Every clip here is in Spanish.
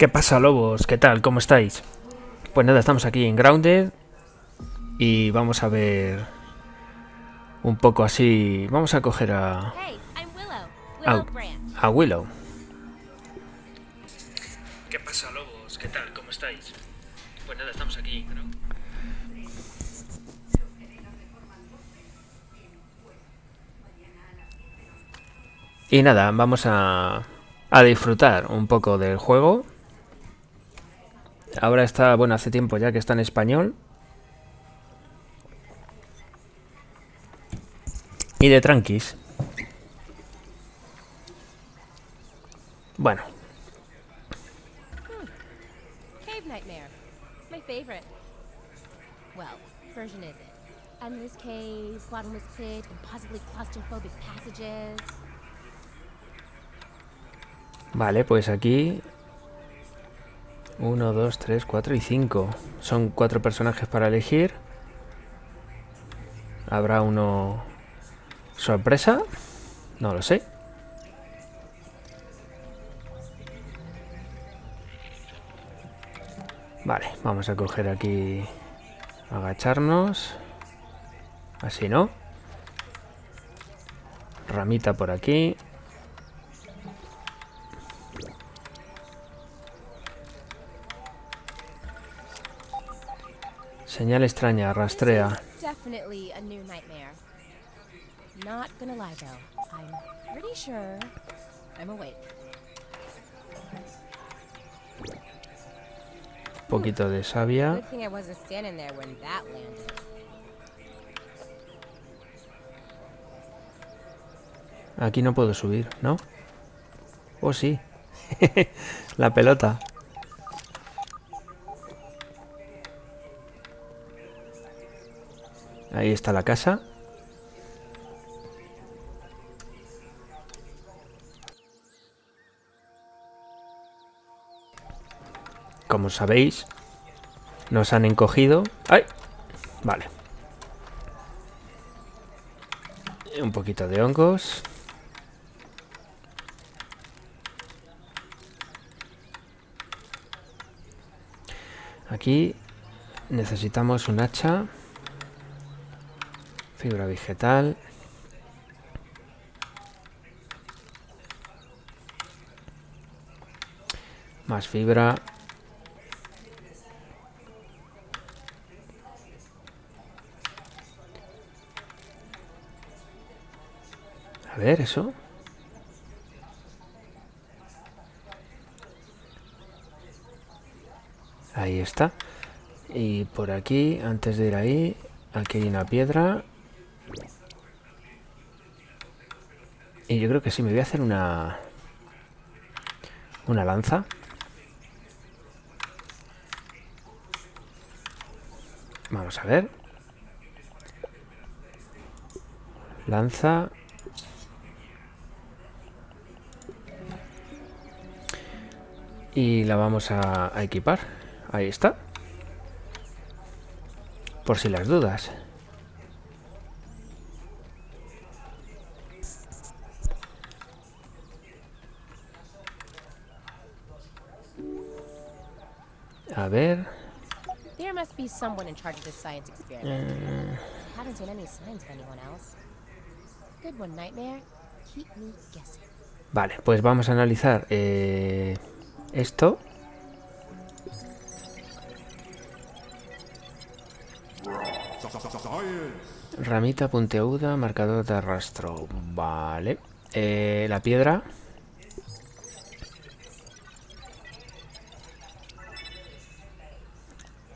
¿Qué pasa, lobos? ¿Qué tal? ¿Cómo estáis? Pues nada, estamos aquí en Grounded y vamos a ver un poco así. Vamos a coger a, a, a Willow. ¿Qué pasa, lobos? ¿Qué tal? ¿Cómo estáis? Pues nada, estamos aquí. Y nada, vamos a, a disfrutar un poco del juego. Ahora está, bueno, hace tiempo ya que está en español. Y de tranquis. Bueno, Cave Nightmare. My favorite. Well, version is it. Endless caves, bottomless pit, impossibly claustrophobic passages. vale, pues aquí... 1, 2, 3, 4 y 5. Son cuatro personajes para elegir. Habrá uno... ¿Sorpresa? No lo sé. Vale, vamos a coger aquí... Agacharnos. Así, ¿no? Ramita por aquí. Pretty sure I'm awake. poquito de savia. Aquí no puedo subir, ¿no? Oh, sí. La pelota. Ahí está la casa. Como sabéis, nos han encogido. ¡Ay! Vale. Un poquito de hongos. Aquí necesitamos un hacha, fibra vegetal. Más fibra. A ver, eso. Ahí está. Y por aquí, antes de ir ahí, aquí hay una piedra. Y yo creo que sí, me voy a hacer una... Una lanza. Vamos a ver. Lanza. Y la vamos a, a equipar. Ahí está. Por si las dudas. A ver. There must be someone in charge of this science experiment. Haven't seen any signs of anyone else. Good one, Nightmare. Keep me guessing. Vale, pues vamos a analizar eh, esto. Ramita puntiaguda, marcador de arrastro. Vale. Eh, la piedra.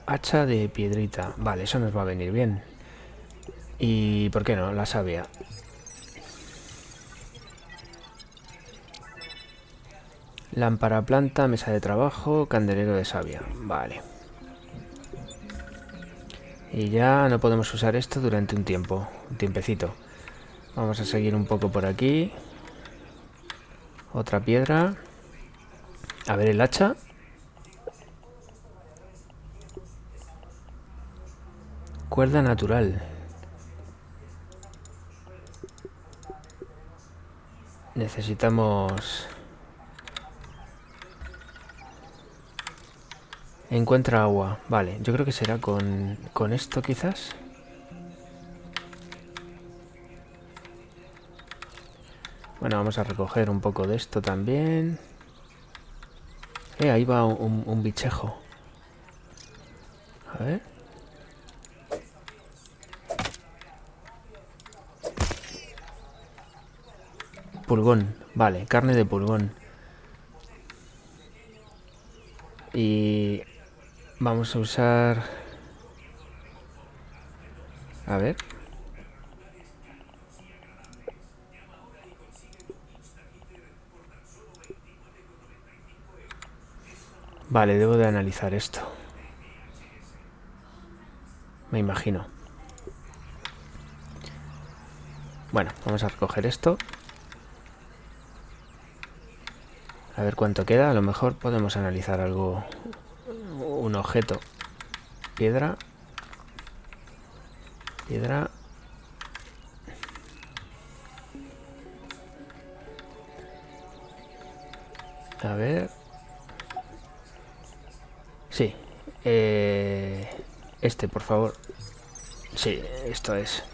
Hacha de piedrita. Vale, eso nos va a venir bien. Y, ¿por qué no? La savia. Lámpara planta, mesa de trabajo, candelero de savia. Vale. Y ya no podemos usar esto durante un tiempo, un tiempecito. Vamos a seguir un poco por aquí. Otra piedra. A ver el hacha. Cuerda natural. Necesitamos Encuentra agua. Vale, yo creo que será con, con esto quizás. Bueno, vamos a recoger un poco de esto también. Eh, ahí va un, un bichejo. A ver. Pulgón. Vale, carne de pulgón. Y vamos a usar... A ver. Vale, debo de analizar esto. Me imagino. Bueno, vamos a recoger esto. A ver cuánto queda. A lo mejor podemos analizar algo. Un objeto. Piedra. Piedra. A ver. Sí. Eh, este, por favor. Sí, esto es.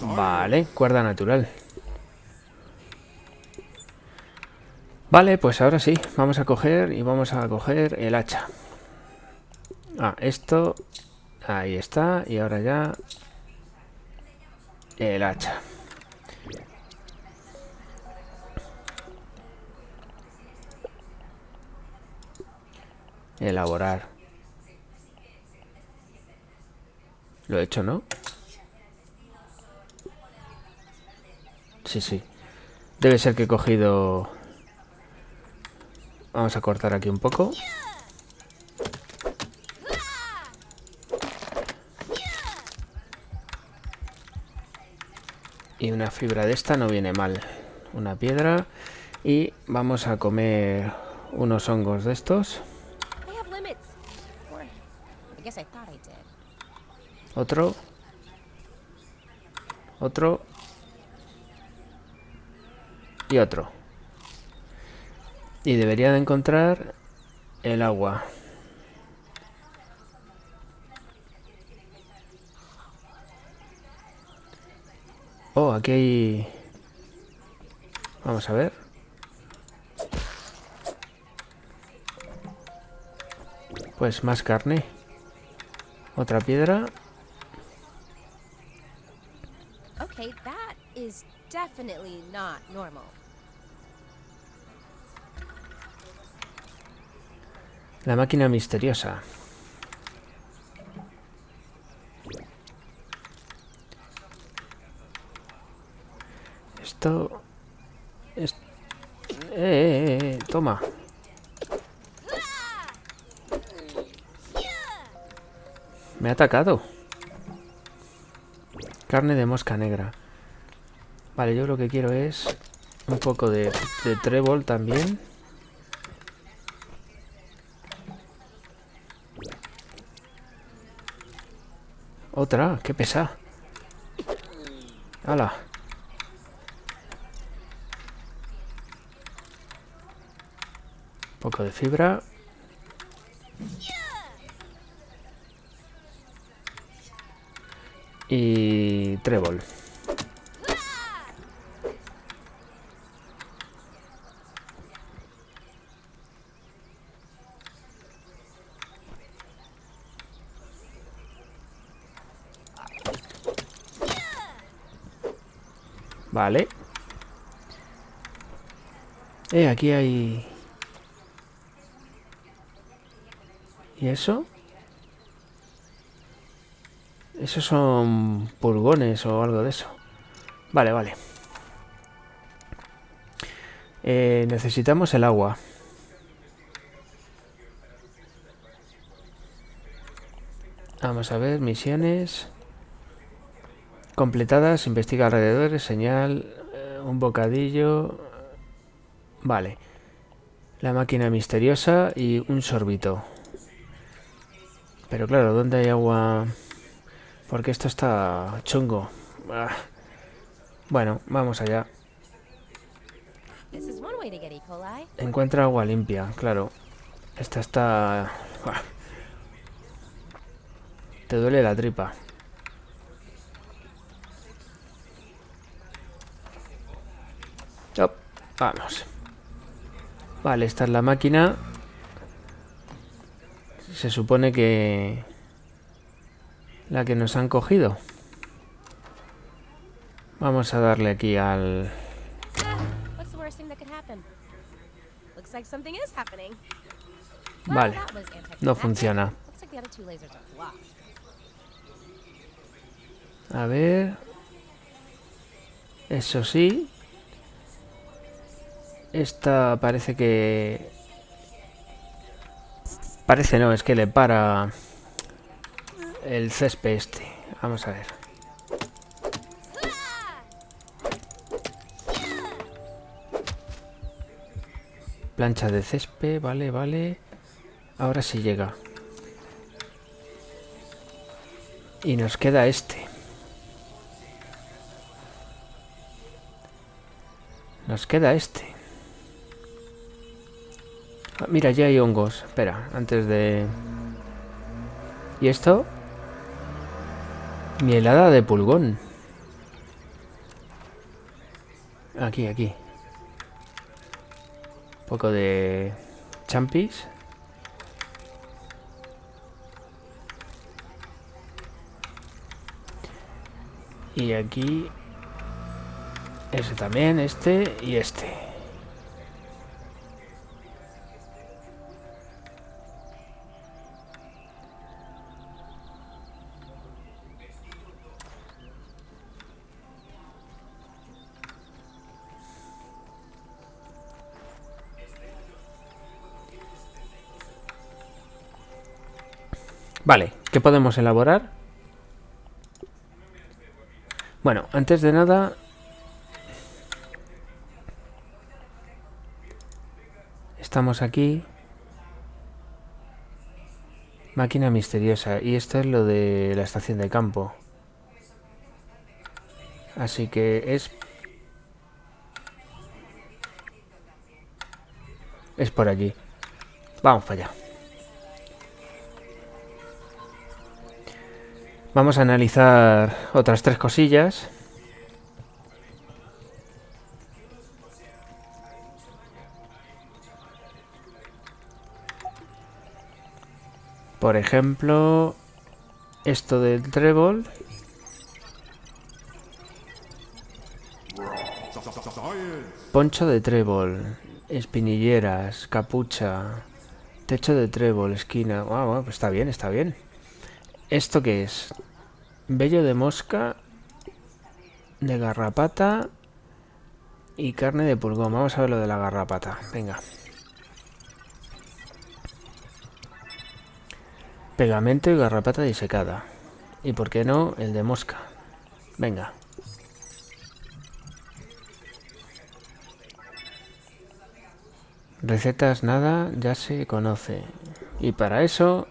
Vale, cuerda natural. Vale, pues ahora sí, vamos a coger y vamos a coger el hacha. Ah, esto... Ahí está, y ahora ya... El hacha. Elaborar. Lo he hecho, ¿no? Sí, sí. Debe ser que he cogido Vamos a cortar aquí un poco. Y una fibra de esta no viene mal. Una piedra. Y vamos a comer unos hongos de estos. Otro. Otro. Y otro. Y debería de encontrar el agua. Oh, aquí hay... Vamos a ver. Pues más carne. Otra piedra. Okay, that is definitely not normal. La máquina misteriosa. Esto... Es... Eh, eh, eh, toma. Me ha atacado. Carne de mosca negra. Vale, yo lo que quiero es un poco de, de trébol también. Otra, qué pesa. ¡Hala! poco de fibra. Y trébol. Vale. Eh, aquí hay... ¿Y eso? Esos son pulgones o algo de eso. Vale, vale. Eh, necesitamos el agua. Vamos a ver, misiones. Completadas, investiga alrededores, señal, eh, un bocadillo... Vale. La máquina misteriosa y un sorbito. Pero claro, ¿dónde hay agua? Porque esto está chungo. Ah. Bueno, vamos allá. E. Encuentra agua limpia, claro. Esta está... Te duele la tripa. Vamos. Vale, esta es la máquina. Se supone que... La que nos han cogido. Vamos a darle aquí al... Vale. No funciona. A ver... Eso sí. Esta parece que... Parece no, es que le para el césped este. Vamos a ver. Plancha de césped, vale, vale. Ahora sí llega. Y nos queda este. Nos queda este. Ah, mira, ya hay hongos. Espera, antes de... ¿Y esto? Mielada de pulgón. Aquí, aquí. Un poco de champis. Y aquí... Ese también, este y este. Vale, ¿qué podemos elaborar? Bueno, antes de nada... Estamos aquí. Máquina misteriosa. Y esto es lo de la estación de campo. Así que es... Es por allí. Vamos para allá. Vamos a analizar otras tres cosillas. Por ejemplo, esto del trébol. Poncho de trébol, espinilleras, capucha, techo de trébol, esquina. Ah, pues está bien, está bien. ¿Esto qué es? Vello de mosca, de garrapata y carne de pulgón. Vamos a ver lo de la garrapata. Venga. Pegamento y garrapata disecada. Y por qué no, el de mosca. Venga. Recetas nada, ya se conoce. Y para eso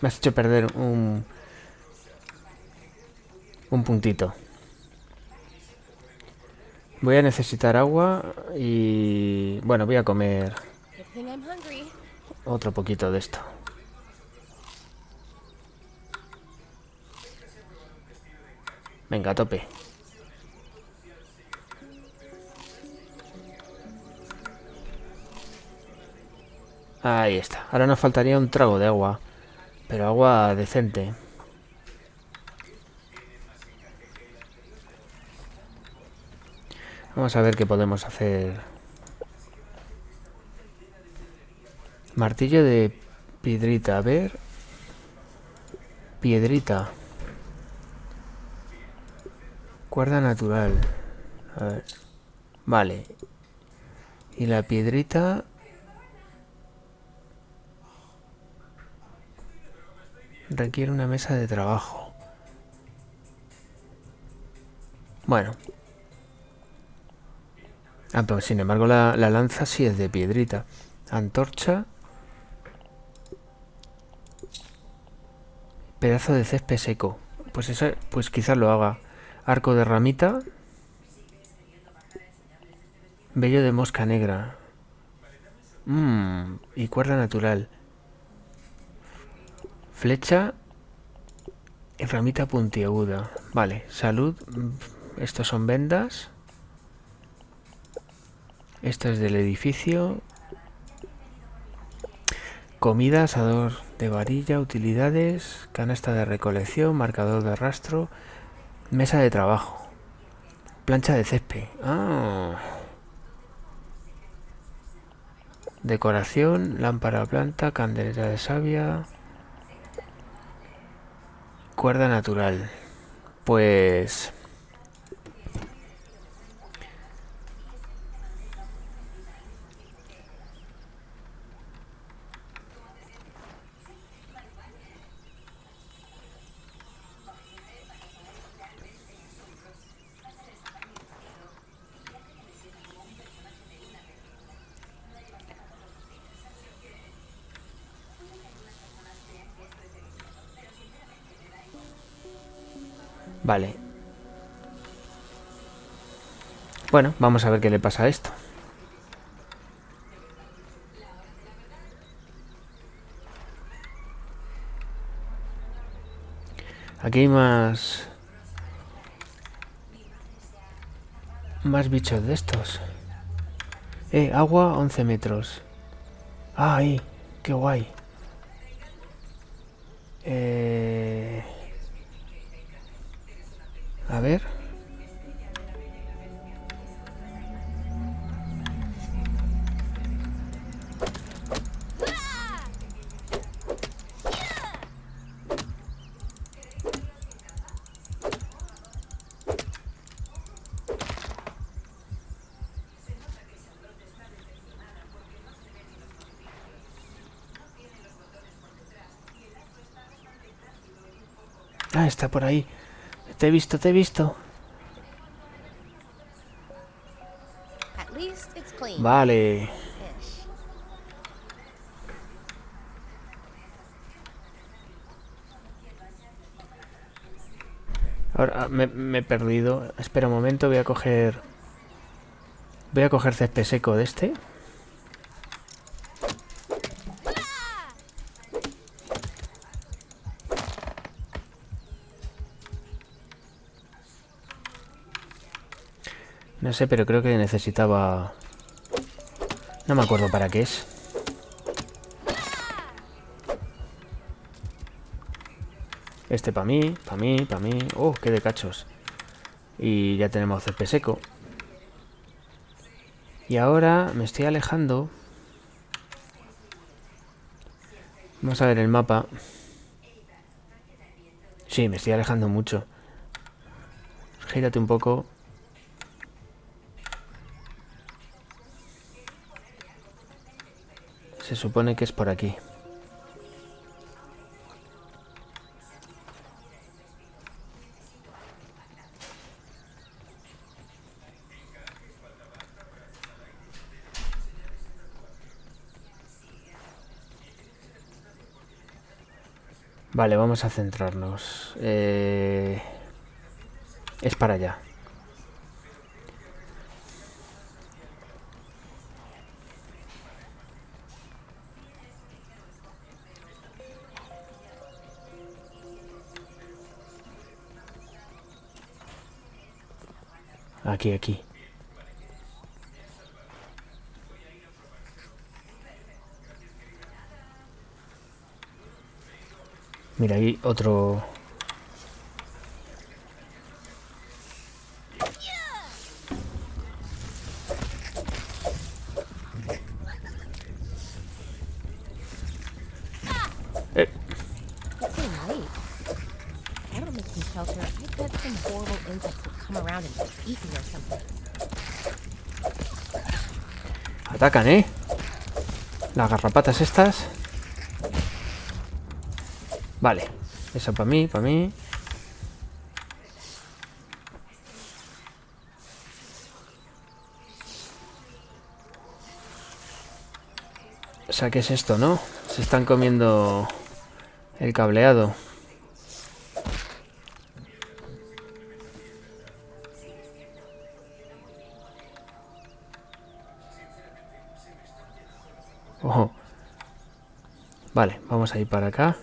me has hecho perder un... Un puntito. Voy a necesitar agua y... Bueno, voy a comer... Otro poquito de esto. Venga, tope. Ahí está. Ahora nos faltaría un trago de agua. Pero agua decente. Vamos a ver qué podemos hacer. Martillo de piedrita. A ver. Piedrita. Cuerda natural. A ver. Vale. Y la piedrita... Requiere una mesa de trabajo. Bueno. Ah, pero sin embargo la, lanza sí es de piedrita. Antorcha. Pedazo de césped seco. Pues eso, pues quizás lo haga. Arco de ramita. Vello de mosca negra. Mmm, y cuerda natural. Flecha ramita puntiaguda. Vale, salud. Estos son vendas. Esto es del edificio. Comida, asador de varilla, utilidades, canasta de recolección, marcador de rastro, mesa de trabajo, plancha de césped. Ah. Decoración, lámpara planta, candelera de savia, cuerda natural. Pues Vale. Bueno, vamos a ver qué le pasa a esto. Aquí hay más... Más bichos de estos. Eh, agua 11 metros. Ah, ahí. Qué guay. Eh... A ver. Ah, está por ahí. Te he visto, te he visto. Vale. Ahora me, me, he perdido. Espera un momento, voy a coger... Voy a coger césped seco de este. No sé, pero creo que necesitaba... No me acuerdo para qué es. Este para mí, para mí, para mí... ¡Oh, qué de cachos! Y ya tenemos CP seco. Y ahora me estoy alejando. Vamos a ver el mapa. Sí, me estoy alejando mucho. Gírate un poco. Se supone que es por aquí. Vale, vamos a centrarnos. Eh, es para allá. Aquí, aquí. Mira, ahí otro... Atacan, ¿eh? Las garrapatas estas. Vale. Eso para mí, para mí. O sea, ¿qué es esto, no? Se están comiendo el cableado. Ojo. Vale, vamos a ir para acá.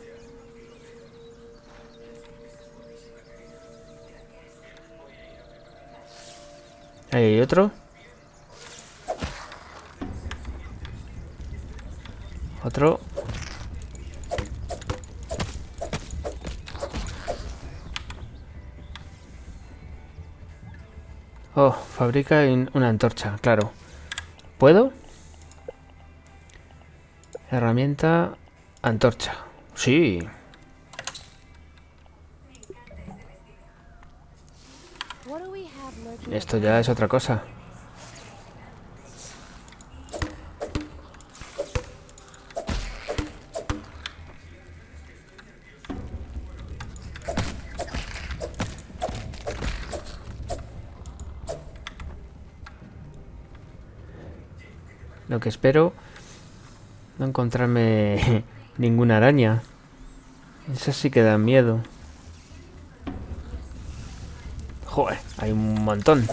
Ahí hay otro. Otro. Oh, fabrica una antorcha, claro. ¿Puedo? Herramienta, antorcha. Sí. Esto ya es otra cosa. Lo que espero no encontrarme ninguna araña. Esas sí que dan miedo. Joder, hay un montón.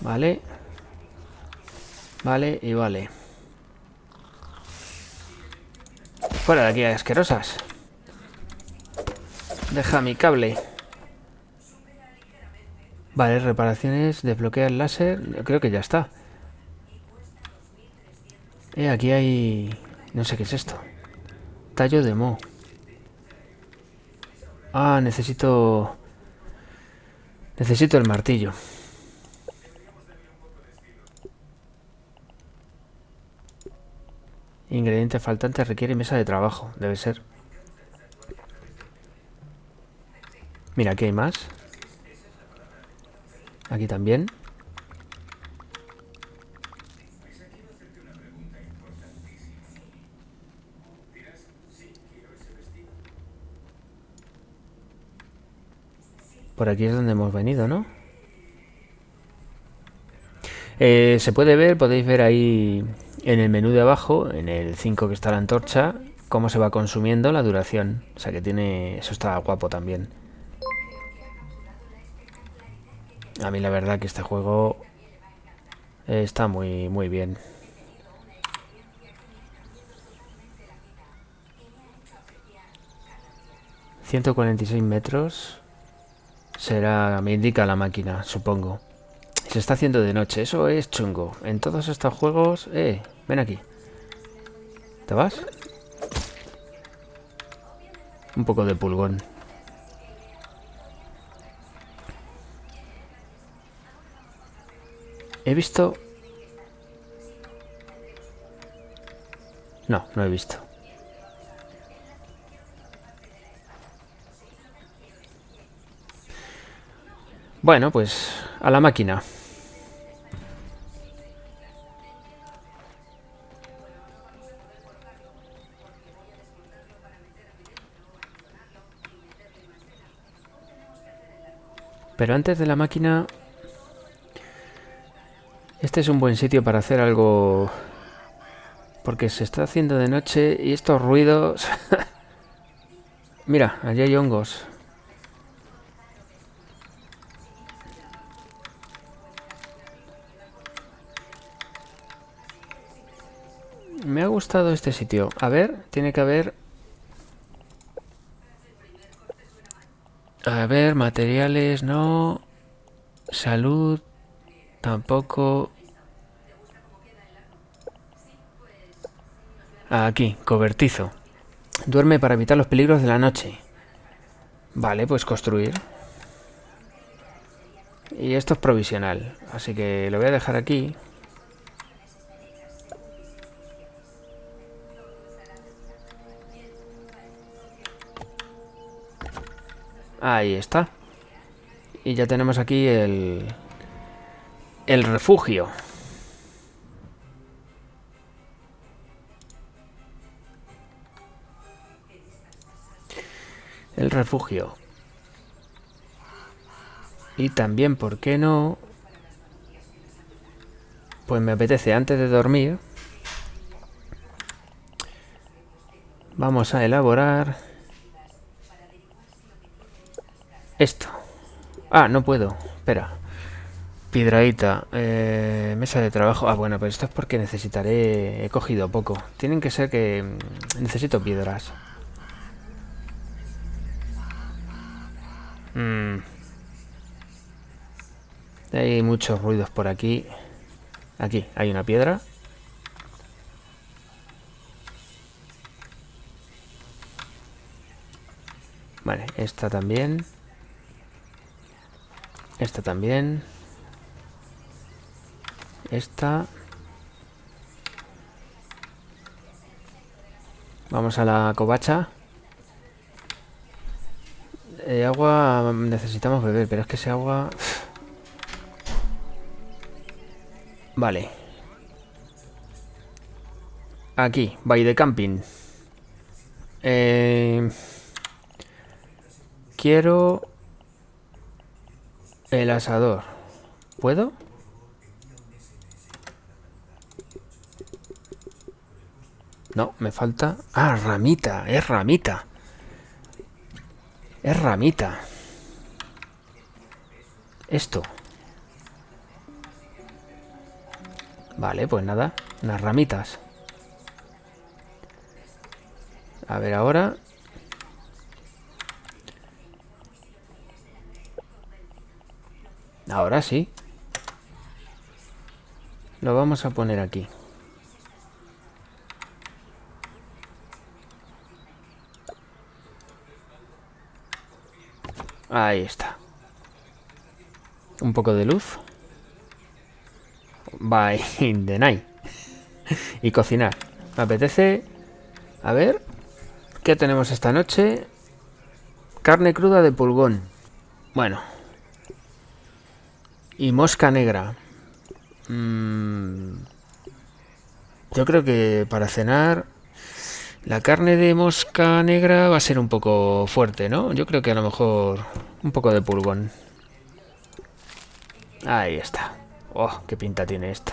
Vale. Vale y vale. Fuera de aquí, asquerosas. Deja mi cable. Vale, reparaciones, desbloquea el láser. Creo que ya está. Eh, aquí hay... No sé qué es esto. Tallo de mo. Ah, necesito... Necesito el martillo. Ingrediente faltante requiere mesa de trabajo. Debe ser. Mira, aquí hay más. Aquí también. Por aquí es donde hemos venido, ¿no? Eh, se puede ver, podéis ver ahí en el menú de abajo, en el 5 que está la antorcha, cómo se va consumiendo la duración. O sea que tiene... Eso está guapo también. A mí la verdad que este juego está muy, muy bien. ...146 metros... Será... me indica la máquina, supongo. Se está haciendo de noche, eso es chungo. En todos estos juegos... Eh, ven aquí. ¿Te vas? Un poco de pulgón. He visto... No, no he visto. Bueno, pues a la máquina. Pero antes de la máquina este es un buen sitio para hacer algo... Porque se está haciendo de noche y estos ruidos... Mira, allí hay hongos. Me ha gustado este sitio. A ver, tiene que haber... A ver, materiales, no... Salud, tampoco... Aquí, cobertizo. Duerme para evitar los peligros de la noche. Vale, pues construir. Y esto es provisional, así que lo voy a dejar aquí. Ahí está. Y ya tenemos aquí el, el refugio. El refugio. Y también, ¿por qué no? Pues me apetece antes de dormir. Vamos a elaborar Esto. Ah, no puedo. Espera. Piedraíta. Eh, mesa de trabajo. Ah, bueno, pero esto es porque necesitaré... He cogido poco. Tienen que ser que... mm, Necesito piedras. Mm. Hay muchos ruidos por aquí. Aquí, hay una piedra. Vale, esta también. Esta también. Esta. Vamos a la covacha. Eh, agua necesitamos beber, pero es que ese agua... Vale. Aquí, by de camping. Eh, quiero el asador. ¿Puedo? No, me falta... Ah, ramita, es ramita. Es ramita. Esto. Vale, pues nada. Unas ramitas. A ver ahora. Ahora sí. Lo vamos a poner aquí. Ahí está. Un poco de luz. By in the night. y cocinar. Me apetece... A ver... ¿Qué tenemos esta noche? Carne cruda de pulgón. Bueno. Y mosca negra. Mm, yo creo que para cenar... La carne de mosca negra va a ser un poco fuerte, ¿no? Yo creo que a lo mejor un poco de pulgón. Ahí está. Oh, qué pinta tiene esto.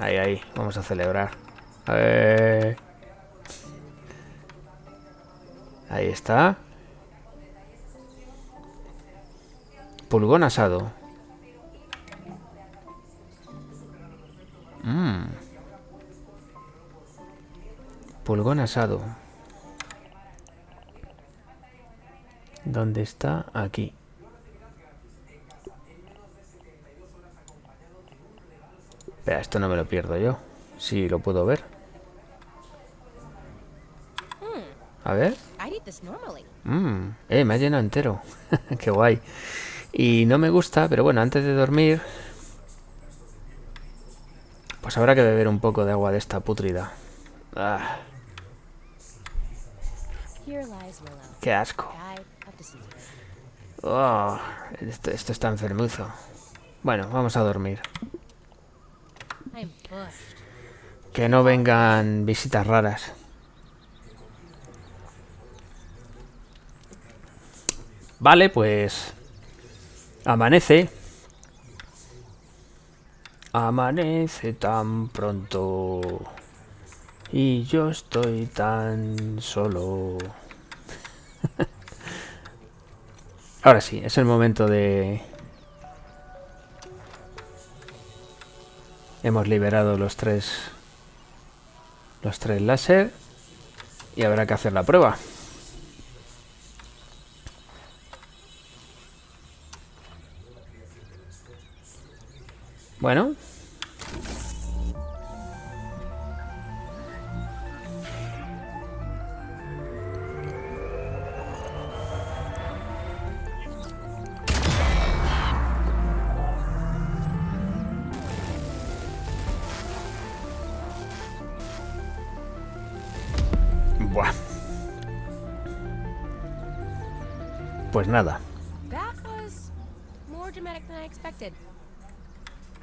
Ahí, ahí. Vamos a celebrar. Ahí está. Pulgón asado. Mmm. Pulgón asado. ¿Dónde está? Aquí. Espera, esto no me lo pierdo yo. Sí, lo puedo ver. A ver. Mm, eh, me ha llenado entero. Qué guay. Y no me gusta, pero bueno, antes de dormir... Pues habrá que beber un poco de agua de esta putrida. Ah, qué asco. Oh, esto, esto está enfermuzo. Bueno, vamos a dormir. Que no vengan visitas raras. Vale, pues... Amanece. Amanece tan pronto. Y yo estoy tan solo. Ahora sí, es el momento de... Hemos liberado los tres... Los tres láser. Y habrá que hacer la prueba. Bueno. Nada,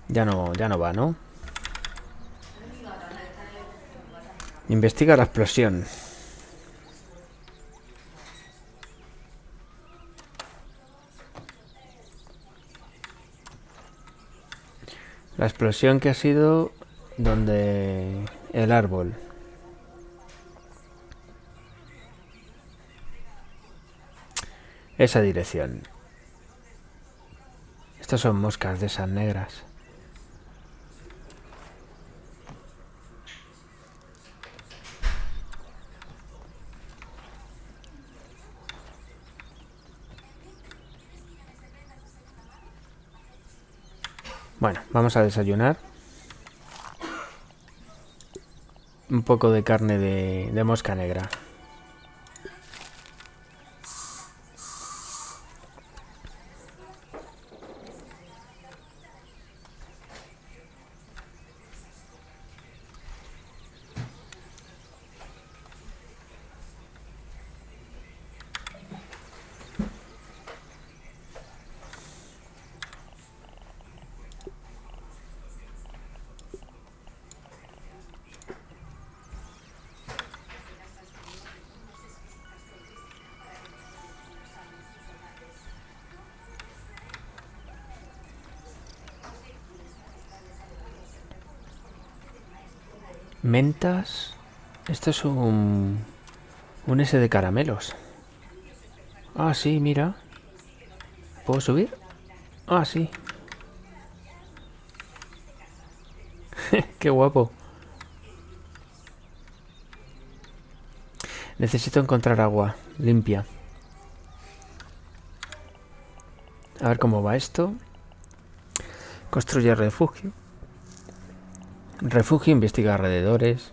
ya no, ya no va, ¿no? Investiga la explosión. La explosión que ha sido donde el árbol. Esa dirección. Estas son moscas de esas negras. Bueno, vamos a desayunar. Un poco de carne de, de mosca negra. Mentas. Esto es un... Un S de caramelos. Ah, sí, mira. ¿Puedo subir? Ah, sí. Qué guapo. Necesito encontrar agua limpia. A ver cómo va esto. Construye refugio. Refugio, investiga alrededores.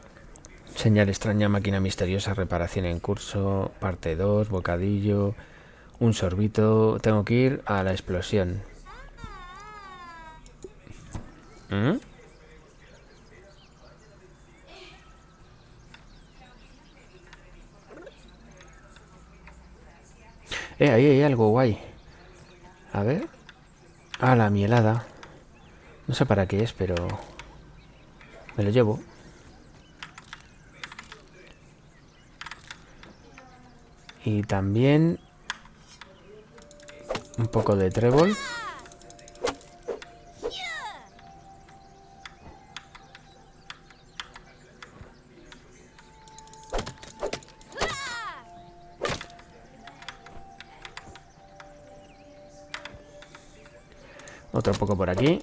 Señal extraña, máquina misteriosa, reparación en curso. Parte 2, bocadillo. Un sorbito. Tengo que ir a la explosión. ¿Mm? Eh, ahí hay algo guay. A ver. Ah, la mielada. No sé para qué es, pero... Me lo llevo. Y también... Un poco de trébol. Otro poco por aquí.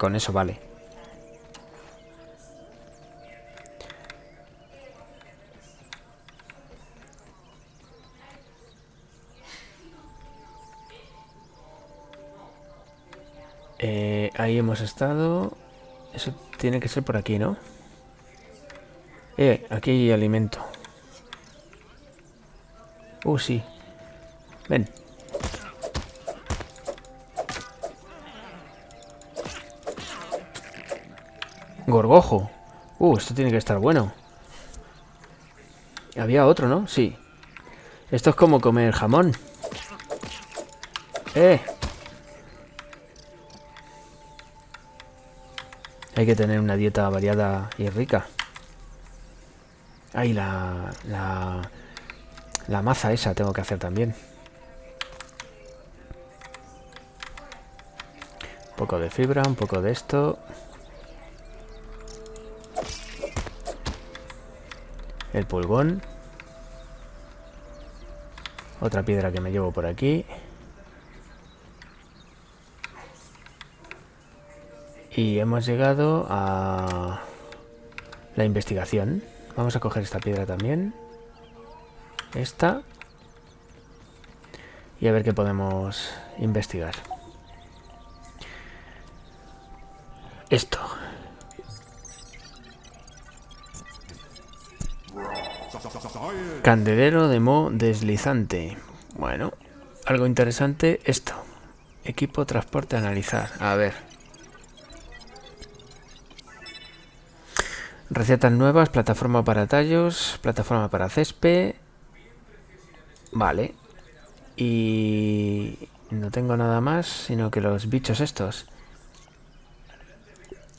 Con eso vale. Eh, ahí hemos estado. Eso tiene que ser por aquí, ¿no? Eh, aquí hay alimento. Uh, sí. Ven. Gorgojo. Uh, esto tiene que estar bueno. Había otro, ¿no? Sí. Esto es como comer jamón. ¡Eh! Hay que tener una dieta variada y rica. Ay, la, la, la maza esa tengo que hacer también. Un poco de fibra, un poco de esto. El pulgón. Otra piedra que me llevo por aquí. Y hemos llegado a la investigación. Vamos a coger esta piedra también. Esta. Y a ver qué podemos investigar. Candelero de mo deslizante. Bueno, algo interesante esto. Equipo transporte analizar. A ver. Recetas nuevas, plataforma para tallos, plataforma para césped. Vale. Y no tengo nada más, sino que los bichos estos.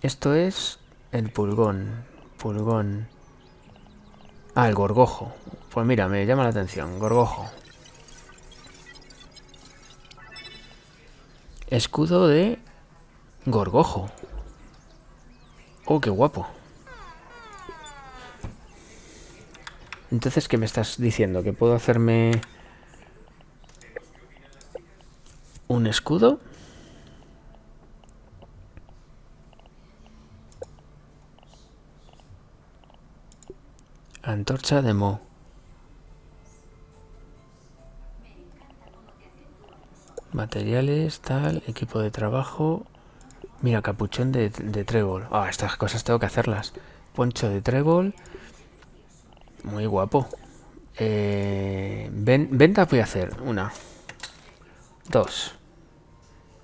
Esto es el pulgón. Pulgón. Ah, el gorgojo. Pues mira, me llama la atención. Gorgojo. Escudo de gorgojo. Oh, qué guapo. Entonces, ¿qué me estás diciendo? ¿Que puedo hacerme un escudo? Antorcha de Mo. Materiales, tal, equipo de trabajo. Mira, capuchón de, trébol. Ah, estas cosas tengo que hacerlas. Poncho de trébol. Muy guapo. Eh, venta voy a hacer. Una. Dos.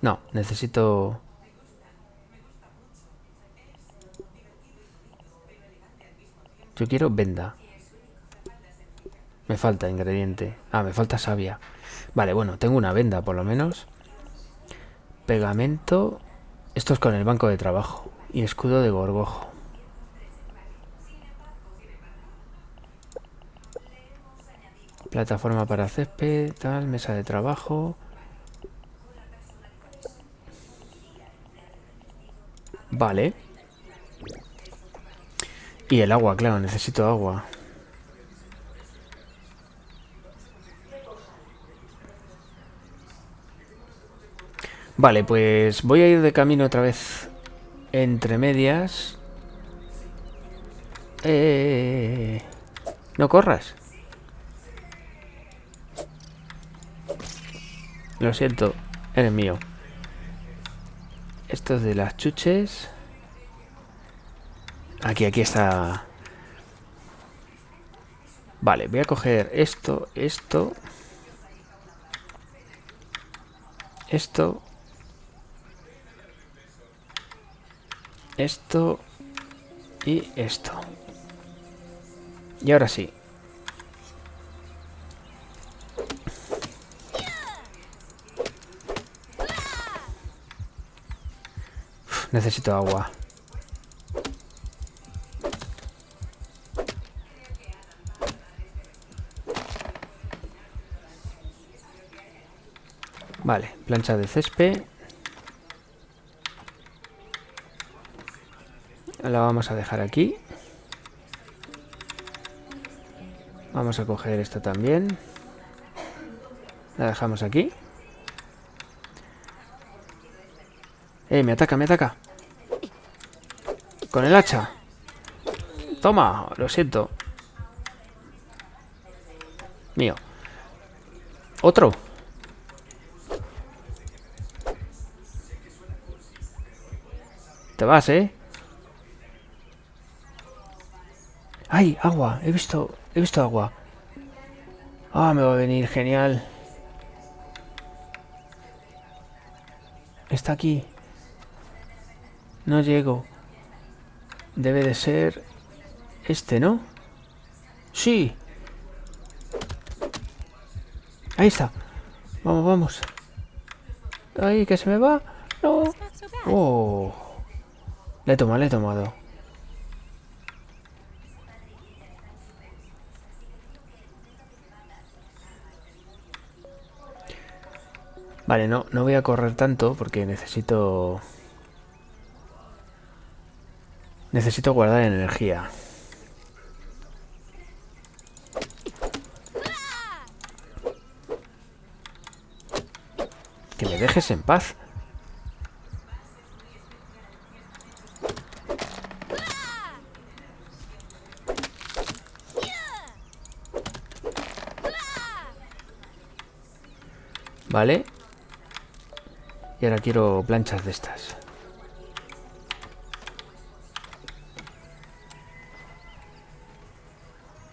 No, necesito... Yo quiero venda. Me falta ingrediente. Ah, me falta savia. Vale, bueno, tengo una venda por lo menos. Pegamento. Esto es con el banco de trabajo. Y escudo de gorgojo. Plataforma para césped, tal, mesa de trabajo. Vale. Y el agua, claro, necesito agua. Vale, pues voy a ir de camino otra vez entre medias. Eh, no corras. Lo siento, eres mío. Esto es de las chuches. Aquí, aquí está. Vale, voy a coger esto, esto. Esto. Esto y esto. Y ahora sí. necesito agua. Vale, plancha de césped. La vamos a dejar aquí. Vamos a coger esta también. La dejamos aquí. Eh, me ataca, me ataca. Con el hacha. Toma, lo siento. Mío. Otro. Te vas, ¿eh? ¡Ay! Agua. He visto... He visto agua. Ah, me va a venir. Genial. Está aquí. No llego. Debe de ser... Este, ¿no? Sí. Ahí está. Vamos, vamos. Ay, que se me va. No. Oh. Le he tomado, le he tomado. Vale, no, no voy a correr tanto porque necesito... Necesito guardar energía. Que me dejes en paz. Vale. Y ahora quiero planchas de estas.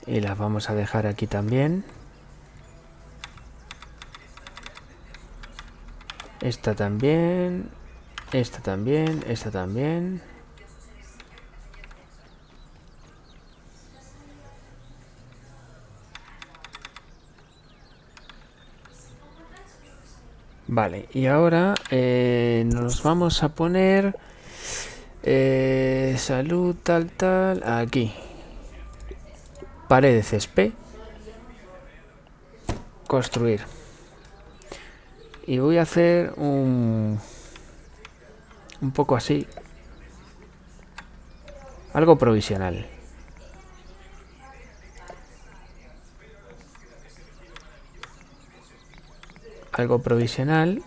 Y las vamos a dejar aquí también. Esta también. Esta también. Esta también. Vale, y ahora eh, nos vamos a poner eh, salud tal tal aquí. Pared de césped. Construir. Y voy a hacer un... Un poco así. Algo provisional. Algo provisional.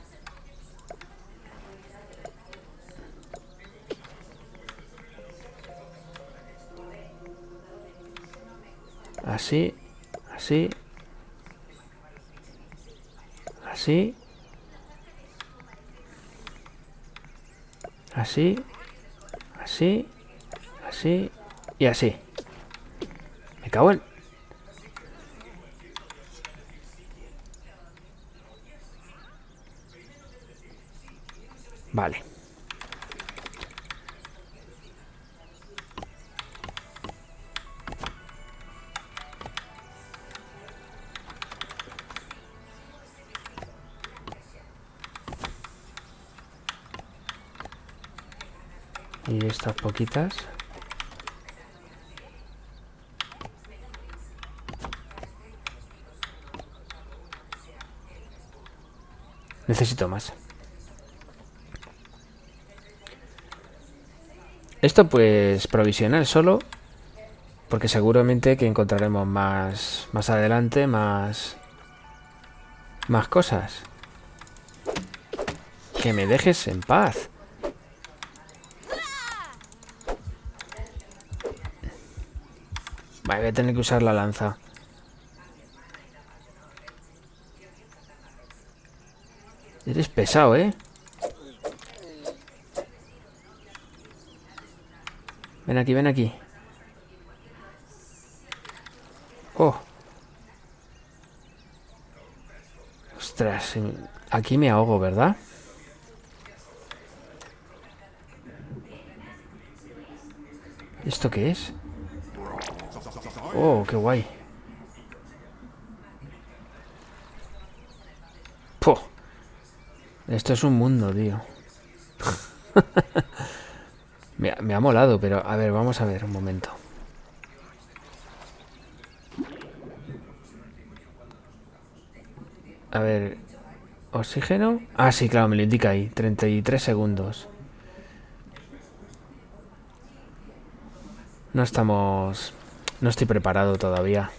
Así, así, así, así, así, así y así. Me cago en... Vale. y estas poquitas necesito más esto pues provisional solo porque seguramente que encontraremos más más adelante más más cosas que me dejes en paz Vale, voy a tener que usar la lanza. Eres pesado, ¿eh? Ven aquí, ven aquí. Oh. Ostras, aquí me ahogo, ¿verdad? ¿Esto qué es? Oh, qué guay. Esto es un mundo, tío. me, me ha molado, pero a ver, vamos a ver un momento. A ver, oxígeno. Ah, sí, claro, me lo indica ahí. 33 segundos. No estamos no estoy preparado todavía.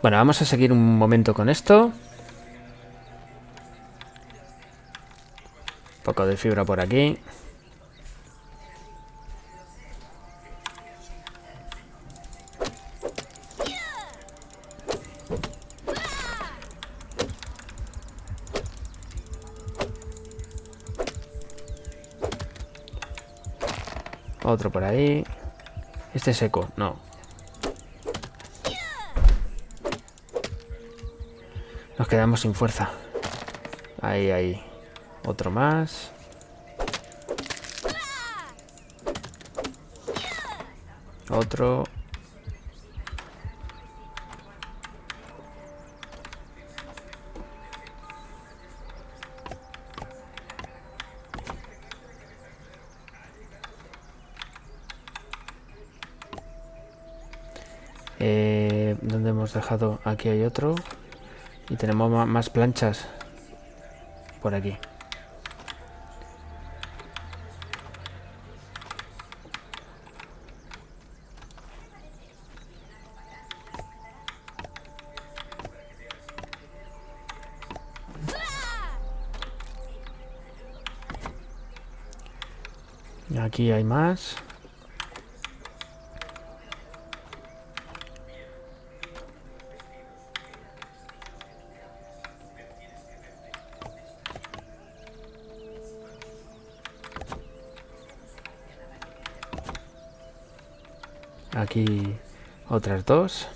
Bueno, vamos a seguir un momento con esto. Poco de fibra por aquí. Otro por ahí. Este seco, no. Nos quedamos sin fuerza. Ahí, ahí. Otro más. Otro. Eh, ¿Dónde hemos dejado? Aquí hay otro. Y tenemos más planchas. Por aquí. Aquí hay más. Aquí otras dos.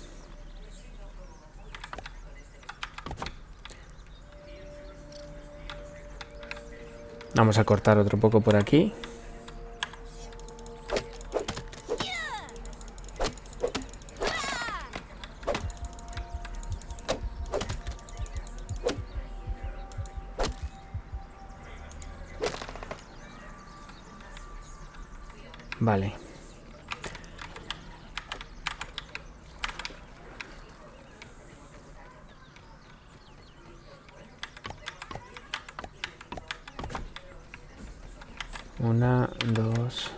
Vamos a cortar otro poco por aquí. Una, dos,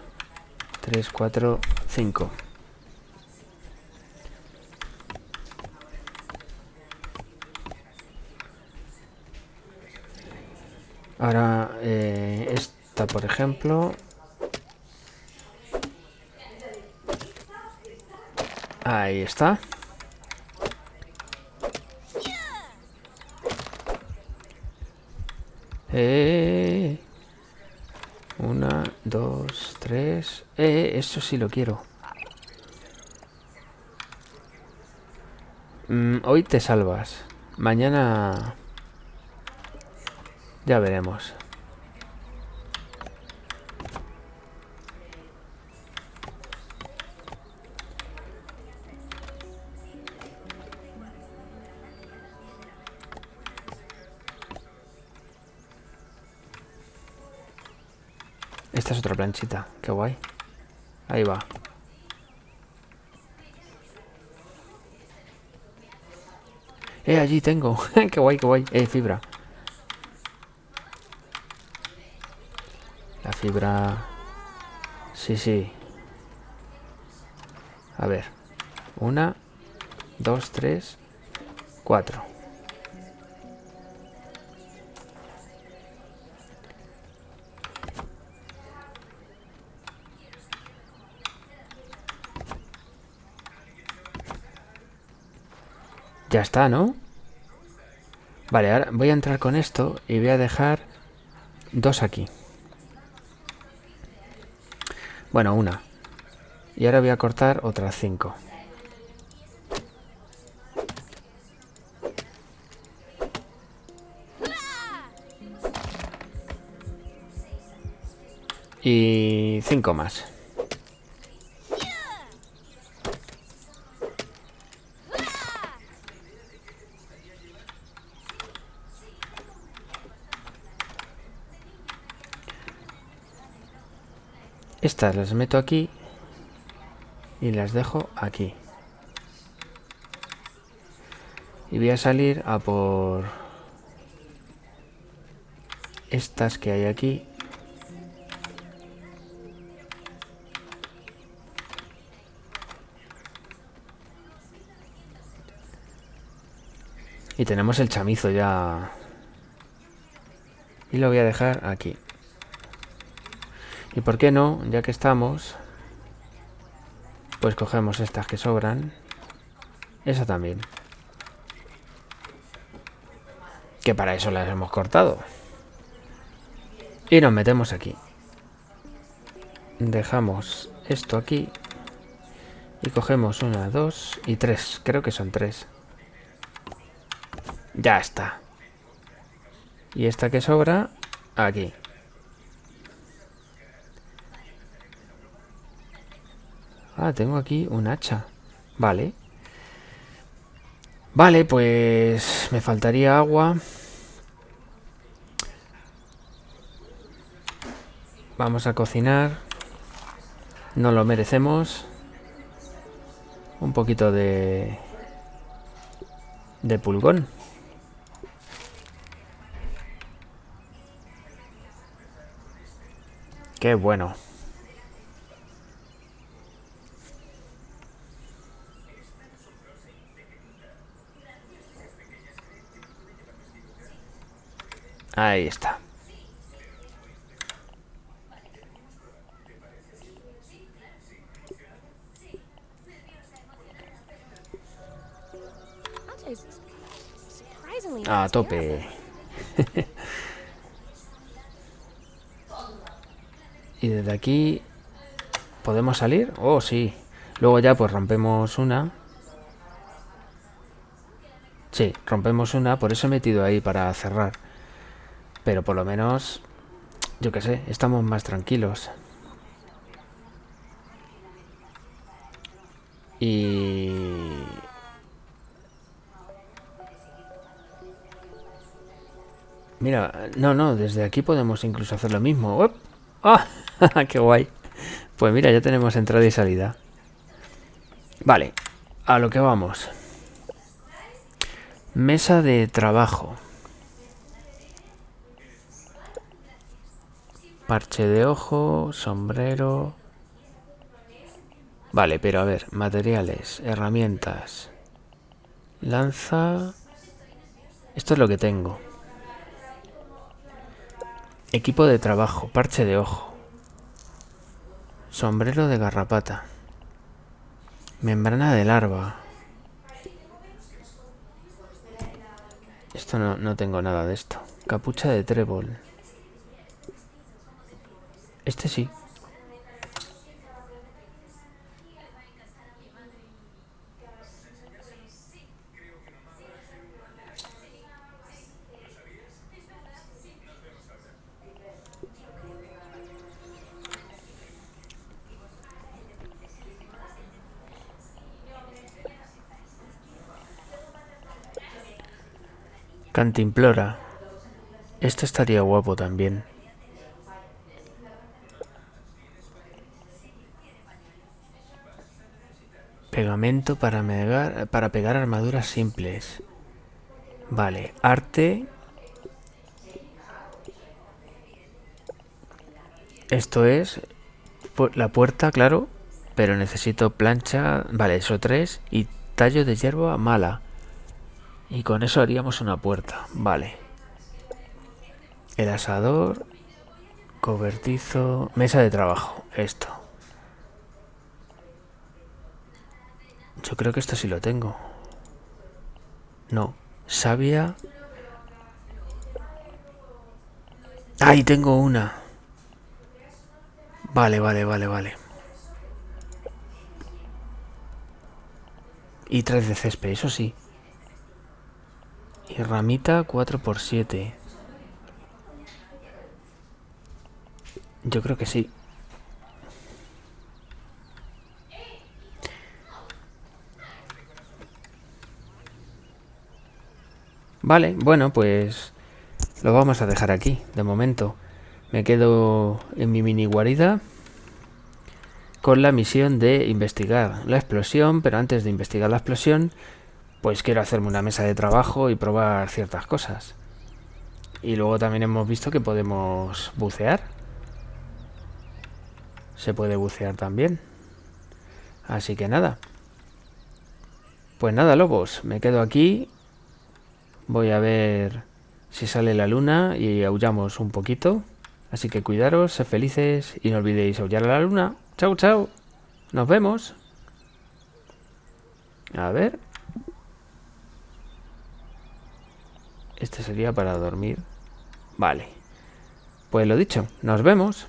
tres, cuatro, cinco. Ahora, eh, esta, por ejemplo. Ahí está. Eh, una, dos, tres. Eh, eso sí lo quiero. Mm, hoy te salvas. Mañana... Ya veremos. Esta es otra planchita. Qué guay. Ahí va. Eh, allí tengo. qué guay, qué guay. Eh, fibra. La fibra... Sí, sí. A ver. Una, dos, tres, Ya está, ¿no? Vale, ahora voy a entrar con esto y voy a dejar dos aquí. Bueno, una. Y ahora voy a cortar otras cinco. Y cinco más. Estas las meto aquí y las dejo aquí. Y voy a salir a por estas que hay aquí. Y tenemos el chamizo ya. Y lo voy a dejar aquí. Y por qué no, ya que estamos, pues cogemos estas que sobran. Esa también. Que para eso las hemos cortado. Y nos metemos aquí. Dejamos esto aquí. Y cogemos una, dos y tres. Creo que son tres. Ya está. Y esta que sobra, aquí. Ah, tengo aquí un hacha. Vale. Vale, pues me faltaría agua. Vamos a cocinar. No lo merecemos. Un poquito de... De pulgón. Qué bueno. Ahí está. A tope. y desde aquí... ¿Podemos salir? Oh, sí. Luego ya pues rompemos una. Sí, rompemos una. Por eso he metido ahí para cerrar. Pero por lo menos, yo qué sé, estamos más tranquilos. Y... Mira, no, no, desde aquí podemos incluso hacer lo mismo. ¡Ah! ¡Qué guay! Pues mira, ya tenemos entrada y salida. Vale, a lo que vamos. Mesa de trabajo. Parche de ojo, sombrero... Vale, pero a ver, materiales, herramientas... Lanza... Esto es lo que tengo. Equipo de trabajo, parche de ojo. Sombrero de garrapata. Membrana de larva. Esto no, no tengo nada de esto. Capucha de trébol. Este sí. Cantimplora. Esto estaría guapo también. Pegamento para, pegar armaduras simples. Vale, arte. Esto es la puerta, claro, pero necesito plancha, vale, eso tres, y tallo de hierba mala. Y con eso haríamos una puerta. Vale. El asador. Cobertizo. Mesa de trabajo. Esto. Yo creo que esto sí lo tengo. No. Sabia. Ahí tengo una. Vale, vale, vale, vale. Y tres de césped, eso sí. Y ramita 4x7. Yo creo que sí. Vale, bueno, pues lo vamos a dejar aquí, de momento. Me quedo en mi mini guarida con la misión de investigar la explosión, pero antes de investigar la explosión pues quiero hacerme una mesa de trabajo y probar ciertas cosas. Y luego también hemos visto que podemos bucear. Se puede bucear también. Así que nada. Pues nada, lobos. Me quedo aquí. Voy a ver si sale la luna y aullamos un poquito. Así que cuidaros, sed felices y no olvidéis aullar a la luna. Chao, chao. Nos vemos. A ver. Este sería para dormir. Vale. Pues lo dicho, nos vemos.